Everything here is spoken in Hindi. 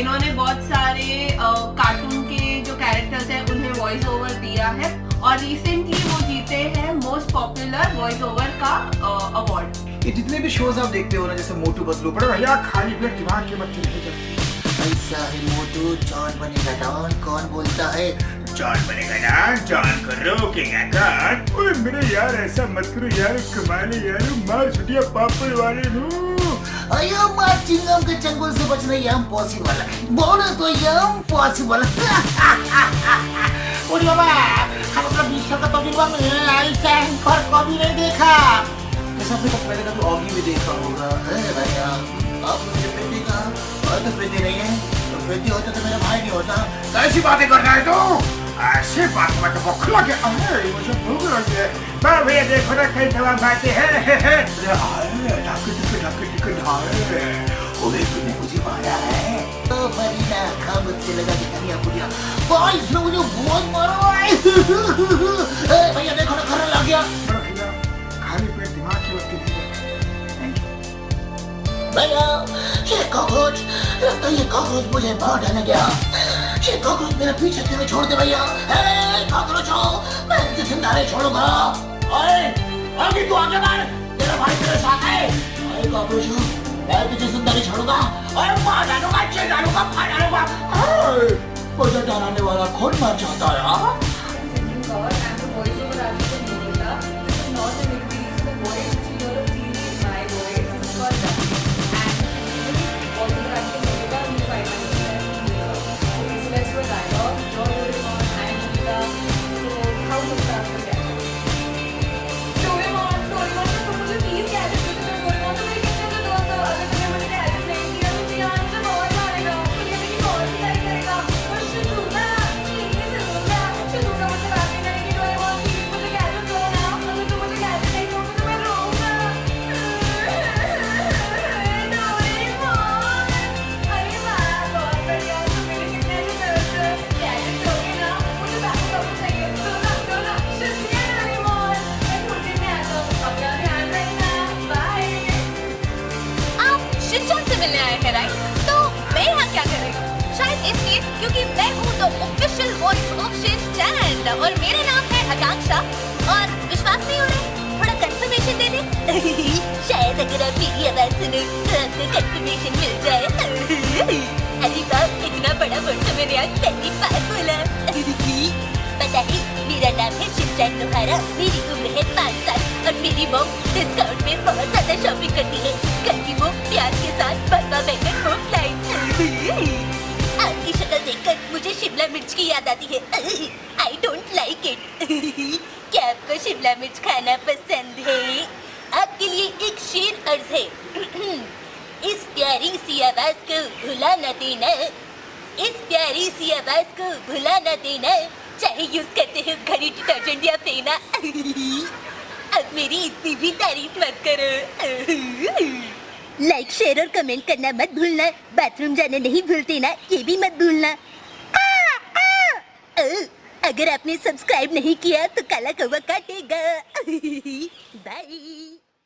इन्होंने बहुत सारे कार्टून के जो कैरेक्टर्स हैं उन्हें वॉइस ओवर दिया है और रिसेंटली वो जीते हैं मोस्ट पॉपुलर वॉइस ओवर का अवार्ड ये जितने भी शोज़ आप देखते हो ना जैसे मोटू बदलू पड़े भैया खाली पेट दिमाग के जलती ऐसा है मोटू जॉन बनेगा डॉन कौन बोलता है? जॉन बनेगा ना जॉन को रोकेगा कौन ओए मेरे यार ऐसा मत करो यार कमाले यार मार छुटिया पापड़ वाले नु चिंगम के चंगुल से बचना ये इम्पॉसिबल बोलो तो ये इम्पॉसिबल और बाबा हम अपना विश्व का तो में ऐसा एंकर कभी नहीं देखा। ऐसा फिर तो पहले कभी ऑगी भी देखा होगा अरे भैया आप मुझे पेटी का और तो पेटी नहीं है। तो पेटी होता तो मेरा भाई नहीं होता। कैसी बातें कर रहा है तू? ऐसे बात मत बखला के अरे मुझे भूख लगी है। मैं भैया देखो ना कई तमाम बातें हैं। अरे ओए तूने मुझे मारा है तो मरीना खा मुझसे लगा के कनिया पुड़िया भाई इसने मुझे बहुत मारा है ए, भैया देखो ना खरा लग गया खाली पेट दिमाग की बत्ती नहीं भैया ये कॉकरोच लगता है ये कॉकरोच मुझे मार डालने गया ये कॉकरोच मेरे पीछे क्यों छोड़ दे भैया कॉकरोच हो मैं ज़िंदा नहीं छोड़ूँगा ओए आगे तू आगे मार तेरा भाई तेरे साथ है ओए कॉकरोच हो मैं तुझे ज़िंदा नहीं छोड़ूँगा ओए मार डालूँगा चेक डालूँगा फाड़ डालूँगा ओए, मुझे डराने वाला कौन मार चाहता है हाँ? क्योंकि मैं हूँ the official voice of Shinchan और मेरा नाम है आकांक्षा। और विश्वास नहीं हो रहा थोड़ा कंफर्मेशन दे दे। शायद अगर आप मेरी आवाज़ सुनो तो आपको कंफर्मेशन मिल जाए। अरे बाप इतना बड़ा वर्ड तो मैंने आज पहली बार बोला। पता है, मेरा नाम है शिनचैन लोहारा मेरी उम्र है पाँच साल और मेरी मॉम डिस्काउंट में बहुत ज़्यादा शॉपिंग करती है। कल की वो प्यार के साथ याद आती है। आई डोंट लाइक इट क्या आपको शिमला मिर्च खाना पसंद है? आपके लिए एक शेर अर्ज़ है। इस प्यारी सी आवाज़ को भुला न देना। इस प्यारी सी आवाज़ को भुला न देना। चाहे यूज़ करते हो घड़ी डिटर्जेंट या फेना। अब मेरी इतनी भी तारीफ़ मत करो। लाइक शेयर और कमेंट करना मत भूलना। बाथरूम जाना नहीं भूलते ना, ये भी मत भूलना। अगर आपने सब्सक्राइब नहीं किया तो काला कौवा काटेगा। बाय